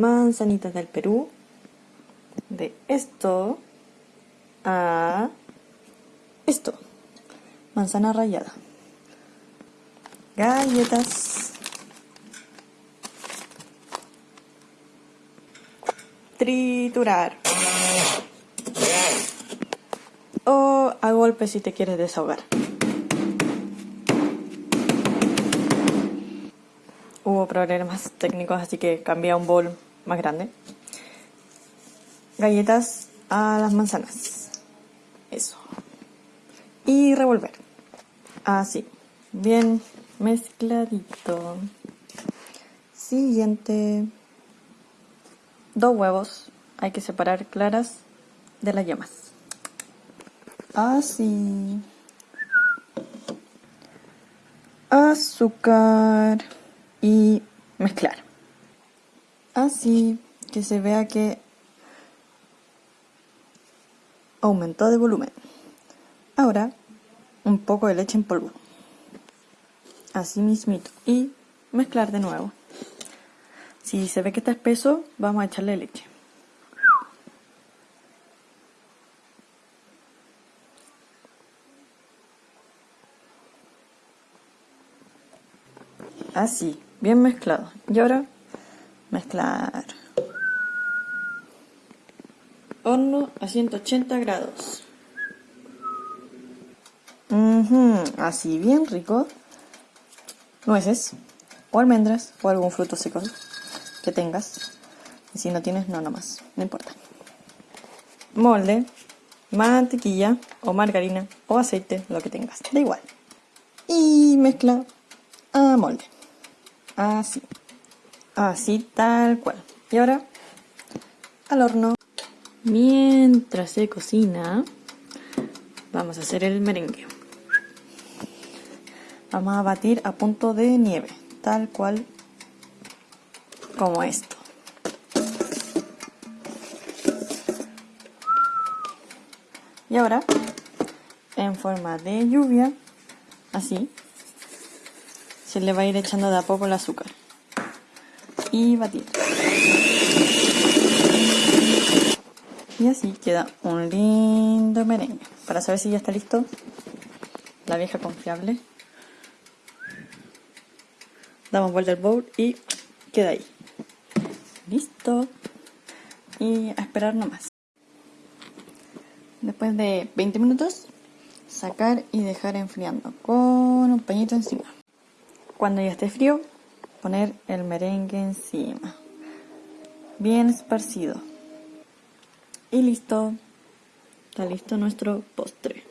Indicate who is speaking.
Speaker 1: manzanitas del Perú. De esto a esto. Manzana rallada. Galletas. Triturar. O a golpe si te quieres desahogar. Hubo problemas técnicos, así que cambié a un bol más grande. Galletas a las manzanas. Eso. Y revolver. Así. Bien mezcladito. Siguiente. Dos huevos. Hay que separar claras de las yemas. Así. Azúcar y mezclar. Así que se vea que aumentó de volumen. Ahora un poco de leche en polvo. Así mismito. Y mezclar de nuevo. Si se ve que está espeso, vamos a echarle leche. Así bien mezclado. Y ahora mezclar. Horno a 180 grados. Así bien rico. Nueces o almendras o algún fruto seco que tengas. Y si no tienes, no nomás, no importa. Molde, mantequilla o margarina o aceite, lo que tengas, da igual. Y mezcla a molde. Así. Así tal cual. Y ahora al horno. Mientras se cocina, vamos a hacer el merengue. Vamos a batir a punto de nieve, tal cual como esto. Y ahora, en forma de lluvia, así, se le va a ir echando de a poco el azúcar. Y batir. Y así queda un lindo merengue. Para saber si ya está listo, la vieja confiable. Damos vuelta al bowl y queda ahí. Listo. Y a esperar nomás. Después de 20 minutos, sacar y dejar enfriando con un pañito encima. Cuando ya esté frío, poner el merengue encima. Bien esparcido. Y listo. Está listo nuestro postre.